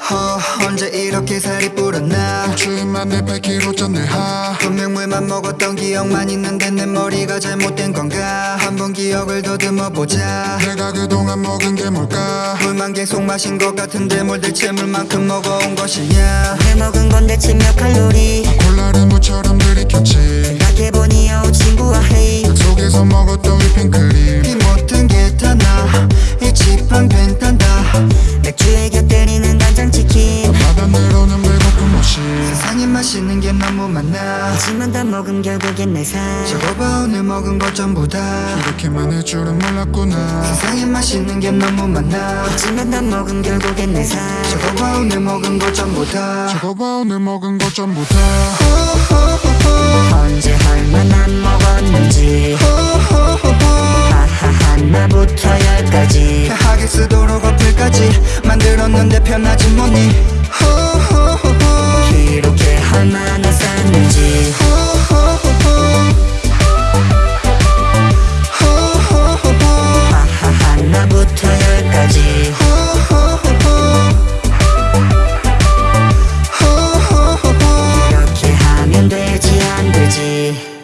허, 언제 이렇게 살이 불었나? 주인만 내 100kg 쪘네. 하. 분명 물만 먹었던 기억만 있는데 내 머리가 잘못된 건가? 한번 기억을 더듬어 보자. 내가 그동안 먹은 게 뭘까? 물만 계속 마신 것 같은데 뭘 대체 물만큼 먹어온 것이냐? 왜 먹은 건 대체 몇 칼로리? 콜라를 무처럼 들이켰지. 생각해보니 여우 친구와 헤이. 속에서 먹었던 휘핑크림 맛있는 게 너무 많아. 하지만 다 먹음 결국엔 내삶. 저거 봐 오늘 먹은 것 전부 다. 이렇게 많을 줄은 몰랐구나. 세상에 맛있는 게 너무 많아. 하지만 다 먹음 결국엔 내삶. 저거 봐 오늘 먹은 것 전부 다. 저거 봐 오늘 먹은 것 전부 다. 언제 얼마나 먹었는지. 하하 하나부터 열까지. 하게 쓰도록 어플까지. 만들었는데 편하지 뭐니 energy